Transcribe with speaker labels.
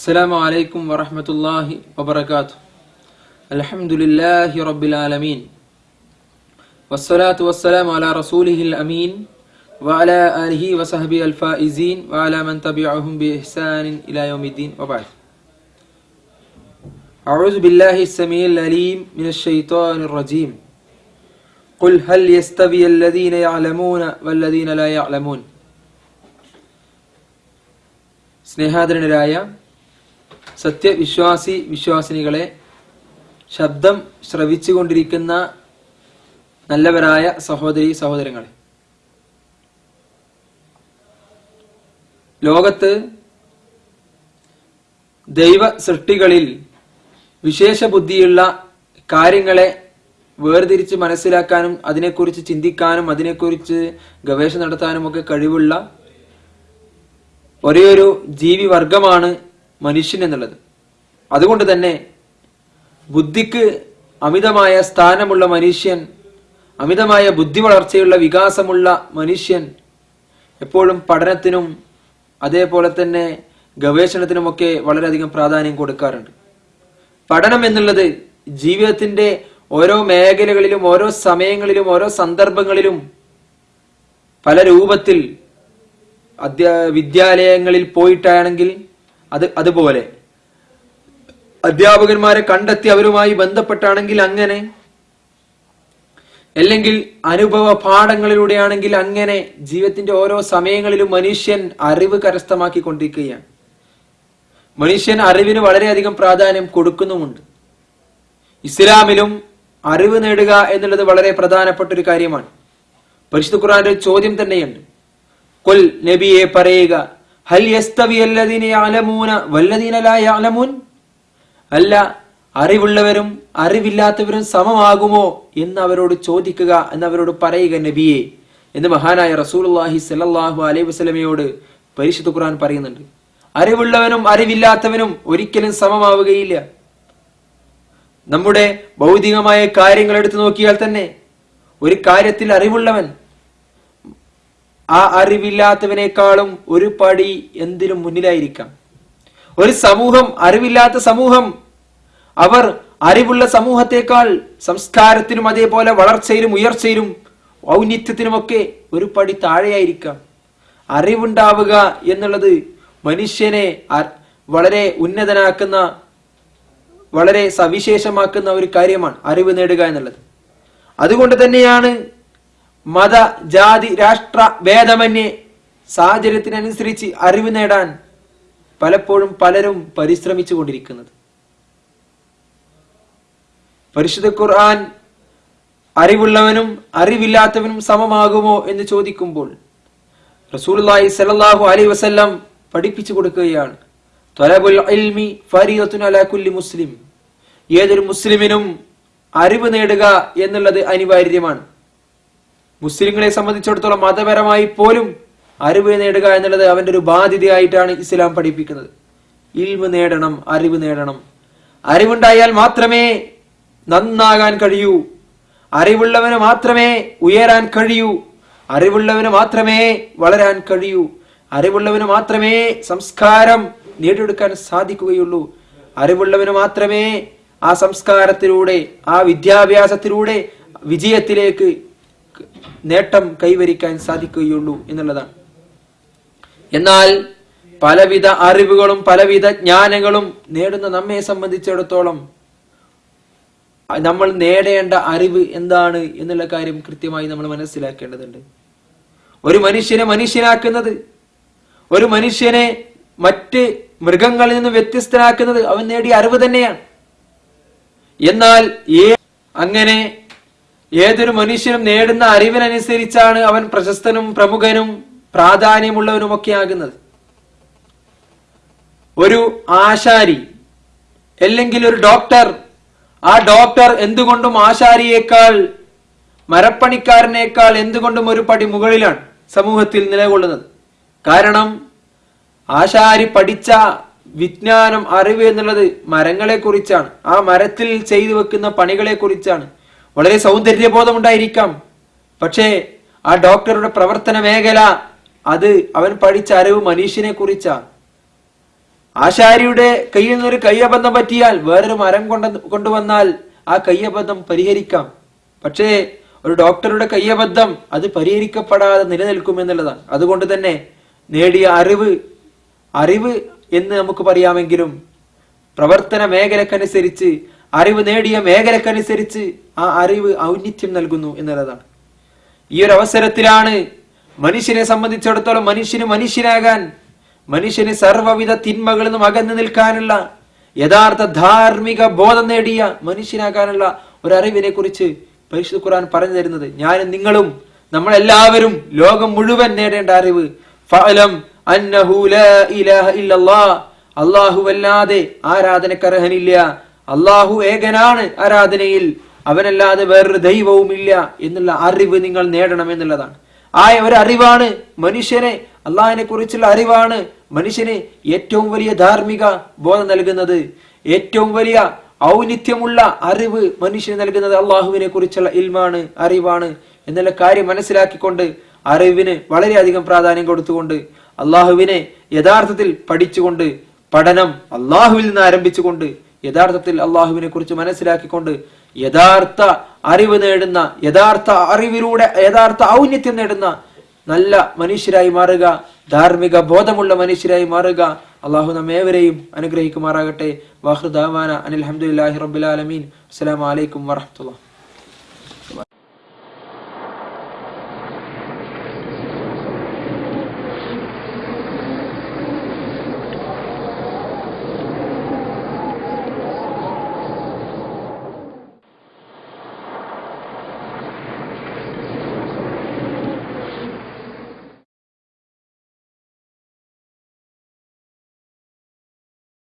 Speaker 1: السلام عليكم ورحمة الله وبركاته الحمد لله رب العالمين والصلاة والسلام على رسوله الأمين وعلى آله وصحبه الفائزين وعلى من تبعهم بإحسان إلى يوم الدين وبعد أعوذ بالله السميع العليم من الشيطان الرجيم قل هل يستوي الذين يعلمون والذين لا يعلمون സ്നേഹാദരനരായ സത്യവിശ്വാസി വിശ്വാസിനികളെ ശബ്ദം ശ്രവിച്ചുകൊണ്ടിരിക്കുന്ന നല്ലവരായ സഹോദരി സഹോദരങ്ങളെ. ലോകത്ത് ദൈവ സൃഷ്ടികളിൽ വിശേഷ ബുദ്ധിയുള്ള കാര്യങ്ങളെ വേർതിരിച്ച് മനസ്സിലാക്കാനും അതിനെക്കുറിച്ച് ചിന്തിക്കാനും അതിനെക്കുറിച്ച് ഗവേഷണം നടത്താനും ഒക്കെ കഴിവുള്ള ഒരേയൊരു ജീവി വർഗമാണ് മനുഷ്യൻ എന്നുള്ളത്. അതുകൊണ്ട് തന്നെ ബുദ്ധിക്ക് അമിതമായ സ്ഥാനമുള്ള മനുഷ്യൻ അമിതമായ ബുദ്ധി വളർച്ചയുള്ള വികാസമുള്ള മനുഷ്യൻ എപ്പോഴും പഠനത്തിനും അതേപോലെ തന്നെ ഗവേഷണത്തിനുമൊക്കെ വളരെയധികം പ്രാധാന്യം കൊടുക്കാറുണ്ട്. പഠനം എന്നുള്ളത് ജീവിതത്തിന്റെ ഓരോ മേഖലകളിലും ഓരോ സമയങ്ങളിലും ഓരോ സന്ദർഭങ്ങളിലും പല രൂപത്തിൽ അധ്യാ വിദ്യാലയങ്ങളിൽ പോയിട്ടാണെങ്കിൽ അത് അതുപോലെ. അധ്യാപകന്മാരെ കണ്ടെത്തി അവരുമായി ബന്ധപ്പെട്ടാണെങ്കിൽ അങ്ങനെ. അല്ലെങ്കിൽ അനുഭവ പാഠങ്ങളിലൂടെയാണെങ്കിൽ അങ്ങനെ ജീവിതത്തിന്റെ ഓരോ സമയങ്ങളിലും മനുഷ്യൻ അറിവ് കരസ്ഥമാക്കിക്കൊണ്ടിരിക്കുകയാണ്. മനുഷ്യൻ അറിവിന് വളരെയധികം പ്രാധാന്യം കൊടുക്കുന്നുമുണ്ട്. ഇസ്ലാമിലും അറിവ് നേടുക എന്നുള്ളത് വളരെ പ്രധാനപ്പെട്ട ഒരു കാര്യമാണ്. പരിശുദ്ധ ഖുറാന്റെ ചോദ്യം തന്നെയുണ്ട്. കൊൽ നബിയെ പറയുക ഹൽ അല്ല അറിവുള്ളവരും അറിവില്ലാത്തവരും സമമാകുമോ എന്ന് അവരോട് ചോദിക്കുക എന്ന് അവരോട് പറയുക നബിയെ. എന്ന് മഹാനായ റസൂലുള്ളാഹി സ്വല്ലല്ലാഹു അലൈഹി വസ്ലമയോട് പരിശുദ്ധ ഖുർആൻ പറയുന്നുണ്ട്. അറിവുള്ളവനും അറിവില്ലാത്തവനും ഒരിക്കലും സമമാവുകയില്ല. നമ്മുടെ ഭൗതികമായ കാര്യങ്ങൾ എടുത്തു നോക്കിയാൽ തന്നെ ഒരു കാര്യത്തിൽ അറിവുള്ളവൻ ആ അറിവില്ലാത്തവനേക്കാളും ഒരു പടി എന്തിനും മുന്നിലായിരിക്കാം. ഒരു സമൂഹം അറിവില്ലാത്ത സമൂഹം. അവർ അറിവുള്ള സമൂഹത്തെക്കാൾ സംസ്കാരത്തിനും അതേപോലെ വളർച്ചയിലും ഉയർച്ചയിലും ഔന്നിത്യത്തിനുമൊക്കെ ഒരു പടി താഴെയായിരിക്കാം. അറിവുണ്ടാവുക എന്നുള്ളത് മനുഷ്യനെ വളരെ ഉന്നതനാക്കുന്ന വളരെ സവിശേഷമാക്കുന്ന ഒരു കാര്യമാണ് അറിവ് നേടുക എന്നുള്ളത്. അതുകൊണ്ട് തന്നെയാണ് മത ജാതി രാഷ്ട്ര ഭേദമന്യേ സാഹചര്യത്തിനനുസരിച്ച് അറിവ് നേടാൻ പലപ്പോഴും പലരും പരിശ്രമിച്ചു കൊണ്ടിരിക്കുന്നത്. പരിശുദ്ധ ഖുർആൻ അറിവുള്ളവനും അറിവില്ലാത്തവനും സമമാകുമോ എന്ന് ചോദിക്കുമ്പോൾ റസൂലുള്ളാഹി സലാഹു അലൈഹി വസ്ല്ലാം പഠിപ്പിച്ചു കൊടുക്കുകയാണ്. അലാ മുസ്ലിം. ഏതൊരു മുസ്ലിമിനും അറിവ് നേടുക എന്നുള്ളത് അനിവാര്യമാണ്. മുസ്ലിങ്ങളെ സംബന്ധിച്ചിടത്തോളം മതപരമായി പോലും അറിവ് നേടുക എന്നുള്ളത് അവന്റെ ഒരു ബാധ്യതയായിട്ടാണ് ഇസ്ലാം പഠിപ്പിക്കുന്നത്. ഇൽവ് നേടണം അറിവ് നേടണം. അറിവുണ്ടായാൽ മാത്രമേ നന്നാകാൻ കഴിയൂ. അറിവുള്ളവന് മാത്രമേ ഉയരാൻ കഴിയൂ. അറിവുള്ളവന് മാത്രമേ വളരാൻ കഴിയൂ. അറിവുള്ളവന് മാത്രമേ സംസ്കാരം നേടിയെടുക്കാൻ സാധിക്കുകയുള്ളൂ. അറിവുള്ളവന് മാത്രമേ ആ സംസ്കാരത്തിലൂടെ ആ വിദ്യാഭ്യാസത്തിലൂടെ വിജയത്തിലേക്ക് നേട്ടം കൈവരിക്കാൻ സാധിക്കുകയുള്ളൂ എന്നുള്ളതാണ്. എന്നാൽ പലവിധ അറിവുകളും പലവിധ ജ്ഞാനങ്ങളും നേടുന്ന നമ്മെ സംബന്ധിച്ചിടത്തോളം നമ്മൾ നേടേണ്ട അറിവ് എന്താണ് എന്നുള്ള കാര്യം കൃത്യമായി നമ്മൾ മനസ്സിലാക്കേണ്ടതുണ്ട്. ഒരു മനുഷ്യനെ മനുഷ്യനാക്കുന്നത് ഒരു മനുഷ്യനെ മറ്റ് മൃഗങ്ങളിൽ നിന്ന് വ്യത്യസ്തനാക്കുന്നത് അവൻ നേടിയ അറിവ് തന്നെയാണ്. എന്നാൽ ഏ അങ്ങനെ ഏതൊരു മനുഷ്യനും നേടുന്ന അറിവിനനുസരിച്ചാണ് അവൻ പ്രശസ്തനും പ്രമുഖനും പ്രാധാന്യമുള്ളവനുമൊക്കെ ആകുന്നത് ഒരു ആശാരി അല്ലെങ്കിൽ ഒരു ഡോക്ടർ ആ ഡോക്ടർ എന്തുകൊണ്ടും ആശാരിയേക്കാൾ മരപ്പണിക്കാരനേക്കാൾ എന്തുകൊണ്ടും ഒരു പടി മുകളിലാണ് സമൂഹത്തിൽ നിലകൊള്ളുന്നത്. കാരണം ആശാരി പഠിച്ച വിജ്ഞാനം അറിവ് എന്നുള്ളത് മരങ്ങളെ കുറിച്ചാണ് ആ മരത്തിൽ ചെയ്തു വെക്കുന്ന പണികളെ കുറിച്ചാണ് വളരെ സൗന്ദര്യബോധമുണ്ടായിരിക്കാം. പക്ഷേ ആ ഡോക്ടറുടെ പ്രവർത്തന മേഖല അത് അവൻ പഠിച്ച അറിവ് മനുഷ്യനെ കുറിച്ചാണ്. ആശാരിയുടെ കയ്യിൽ നിന്നൊരു കയ്യബന്ധം പറ്റിയാൽ വേറൊരു മരം കൊണ്ട കൊണ്ടുവന്നാൽ ആ കയ്യബദ്ധം പരിഹരിക്കാം. പക്ഷേ ഒരു ഡോക്ടറുടെ കയ്യബദ്ധം അത് പരിഹരിക്കപ്പെടാതെ നിലനിൽക്കും എന്നുള്ളതാണ്. അതുകൊണ്ട് തന്നെ നേടിയ അറിവ് അറിവ് എന്ന് നമുക്ക് പറയാമെങ്കിലും പ്രവർത്തന മേഖലക്കനുസരിച്ച് അറിവ് നേടിയ മേഖലക്കനുസരിച്ച് ആ അറിവ് ഔന്നിത്യം നൽകുന്നു എന്നുള്ളതാണ്. ഈ ഒരു അവസരത്തിലാണ് മനുഷ്യനെ സംബന്ധിച്ചിടത്തോളം മനുഷ്യന് മനുഷ്യനാകാൻ മനുഷ്യന് സർവവിധ തിന്മകളിൽ നിന്നും അകന്നു നിൽക്കാനുള്ള യഥാർത്ഥ ധാർമ്മിക ബോധം നേടിയ മനുഷ്യനാകാനുള്ള ഒരു അറിവിനെ കുറിച്ച് പരിശുദ്ധ ഖുർആൻ പറഞ്ഞു തരുന്നത്. ഞാനും നിങ്ങളും നമ്മളെല്ലാവരും ലോകം മുഴുവൻ നേടേണ്ട അറിവ്. ഫഅലം അന്നഹു ലാ ഇലാഹ ഇല്ലല്ലാഹ് അല്ലാഹുവല്ലാതെ ആരാധനക്കർഹനില്ല. അള്ളാഹു ഏകനാണ് ആരാധനയിൽ. അവനല്ലാതെ വേറൊരു ദൈവവുമില്ല എന്നുള്ള അറിവ് നിങ്ങൾ നേടണം എന്നുള്ളതാണ് ആ ഒരു അറിവാണ് മനുഷ്യനെ അള്ളാഹിനെ കുറിച്ചുള്ള അറിവാണ് മനുഷ്യന് ഏറ്റവും വലിയ ധാർമ്മിക ബോധം നൽകുന്നത്. ഏറ്റവും വലിയ ഔന്നിത്യമുള്ള അറിവ് മനുഷ്യന് നൽകുന്നത് അള്ളാഹുവിനെ കുറിച്ചുള്ള ഇൽമാണ് അറിവാണ് എന്നുള്ള കാര്യം മനസ്സിലാക്കിക്കൊണ്ട് അറിവിന് വളരെയധികം പ്രാധാന്യം കൊടുത്തുകൊണ്ട് അള്ളാഹുവിനെ യഥാർത്ഥത്തിൽ പഠിച്ചുകൊണ്ട് പഠനം അള്ളാഹുവിൽ നിന്ന് ആരംഭിച്ചുകൊണ്ട് യഥാർത്ഥത്തിൽ അള്ളാഹുവിനെ കുറിച്ച് മനസ്സിലാക്കിക്കൊണ്ട് യഥാർത്ഥ അറിവ് നേടുന്ന യഥാർത്ഥ അറിവിലൂടെ യഥാർത്ഥ ഔന്നത്യം നേടുന്ന നല്ല മനുഷ്യരായി മാറുക ധാർമ്മിക ബോധമുള്ള മനുഷ്യരായി മാറുക. അള്ളാഹു നമ്മേവരെയും അനുഗ്രഹിക്കുമാറാകട്ടെ. വാഹൃദാവാന അനിൽ അഹമ്മദ് റബ്ബുലാലമീൻ അസ്സലാമു അലൈക്കും വറഹ്മത്തുള്ളാഹി.